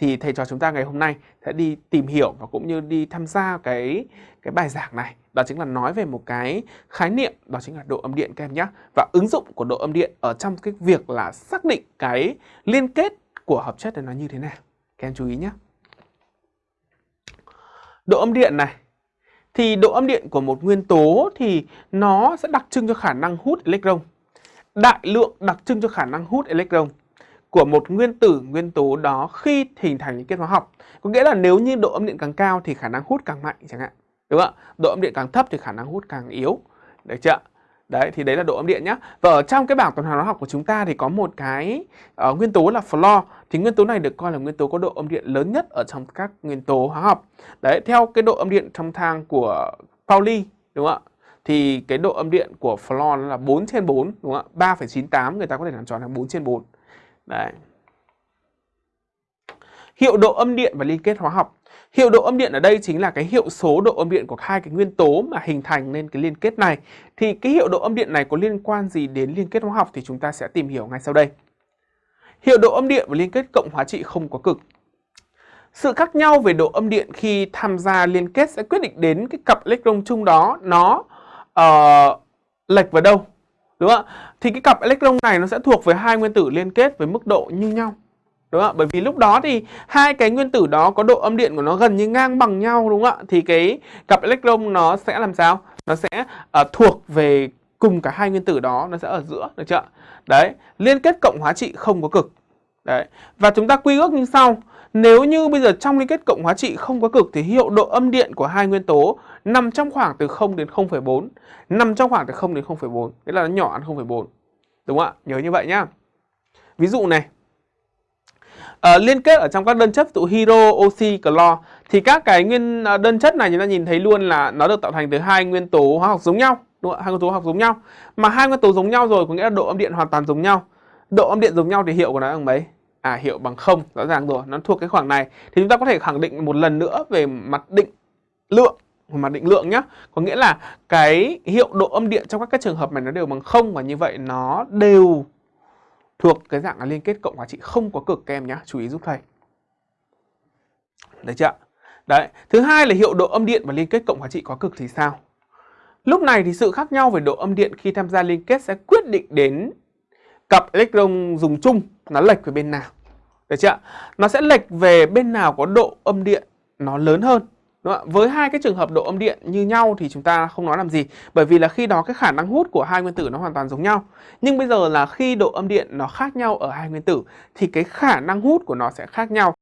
thì thầy trò chúng ta ngày hôm nay sẽ đi tìm hiểu và cũng như đi tham gia cái cái bài giảng này. Đó chính là nói về một cái khái niệm, đó chính là độ âm điện các em nhé. Và ứng dụng của độ âm điện ở trong cái việc là xác định cái liên kết của hợp chất này nó như thế nào. Các em chú ý nhé. Độ âm điện này, thì độ âm điện của một nguyên tố thì nó sẽ đặc trưng cho khả năng hút electron. Đại lượng đặc trưng cho khả năng hút electron của một nguyên tử nguyên tố đó khi hình thành những kết hóa học. Có nghĩa là nếu như độ âm điện càng cao thì khả năng hút càng mạnh chẳng hạn. Đúng không ạ? Độ âm điện càng thấp thì khả năng hút càng yếu. Được chưa? Đấy thì đấy là độ âm điện nhá. Và ở trong cái bảng tuần hoàn hóa học của chúng ta thì có một cái uh, nguyên tố là fluor. Thì nguyên tố này được coi là nguyên tố có độ âm điện lớn nhất ở trong các nguyên tố hóa học. Đấy, theo cái độ âm điện trong thang của Pauli đúng không ạ? Thì cái độ âm điện của fluor là 4 trên 4 đúng không ạ? 3,98 người ta có thể làm tròn là 4 trên 4. Đấy. Hiệu độ âm điện và liên kết hóa học. Hiệu độ âm điện ở đây chính là cái hiệu số độ âm điện của hai cái nguyên tố mà hình thành nên cái liên kết này. Thì cái hiệu độ âm điện này có liên quan gì đến liên kết hóa học thì chúng ta sẽ tìm hiểu ngay sau đây. Hiệu độ âm điện và liên kết cộng hóa trị không có cực. Sự khác nhau về độ âm điện khi tham gia liên kết sẽ quyết định đến cái cặp electron chung đó nó uh, lệch vào đâu. Đúng không ạ? Thì cái cặp electron này nó sẽ thuộc về hai nguyên tử liên kết với mức độ như nhau. Đúng không ạ? Bởi vì lúc đó thì hai cái nguyên tử đó có độ âm điện của nó gần như ngang bằng nhau đúng không ạ? Thì cái cặp electron nó sẽ làm sao? Nó sẽ uh, thuộc về cùng cả hai nguyên tử đó nó sẽ ở giữa được chưa? Đấy, liên kết cộng hóa trị không có cực. Đấy. Và chúng ta quy ước như sau. Nếu như bây giờ trong liên kết cộng hóa trị không có cực thì hiệu độ âm điện của hai nguyên tố nằm trong khoảng từ 0 đến 0,4, nằm trong khoảng từ 0 đến 0,4, nghĩa là nó nhỏ hơn 0,4. Đúng không ạ? Nhớ như vậy nhá. Ví dụ này, à, liên kết ở trong các đơn chất tụ hydro, oxy, clo thì các cái nguyên à, đơn chất này chúng ta nhìn thấy luôn là nó được tạo thành từ hai nguyên tố hóa học giống nhau, đúng không? Hai nguyên tố hóa học giống nhau. Mà hai nguyên tố giống nhau rồi có nghĩa là độ âm điện hoàn toàn giống nhau. Độ âm điện giống nhau thì hiệu của nó bằng mấy? À hiệu bằng không, rõ ràng rồi, nó thuộc cái khoảng này. Thì chúng ta có thể khẳng định một lần nữa về mặt định lượng mặt định lượng nhé Có nghĩa là cái hiệu độ âm điện trong các cái trường hợp này nó đều bằng không và như vậy nó đều thuộc cái dạng là liên kết cộng hóa trị không có cực các em nhé chú ý giúp thầy. Được chưa đấy thứ hai là hiệu độ âm điện và liên kết cộng hóa trị có cực thì sao? Lúc này thì sự khác nhau về độ âm điện khi tham gia liên kết sẽ quyết định đến cặp electron dùng chung nó lệch về bên nào. Được chưa nó sẽ lệch về bên nào có độ âm điện nó lớn hơn. Đúng không? Với hai cái trường hợp độ âm điện như nhau thì chúng ta không nói làm gì. Bởi vì là khi đó cái khả năng hút của hai nguyên tử nó hoàn toàn giống nhau. Nhưng bây giờ là khi độ âm điện nó khác nhau ở hai nguyên tử Thì cái khả năng hút của nó sẽ khác nhau.